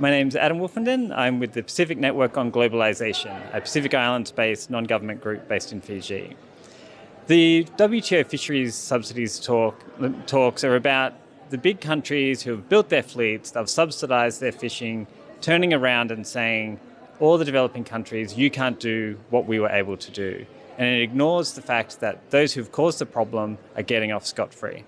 My name's Adam Wolfenden. I'm with the Pacific Network on Globalization, a Pacific Islands-based non-government group based in Fiji. The WTO fisheries subsidies talk, talks are about the big countries who have built their fleets, they've subsidized their fishing, turning around and saying, all the developing countries, you can't do what we were able to do. And it ignores the fact that those who've caused the problem are getting off scot-free.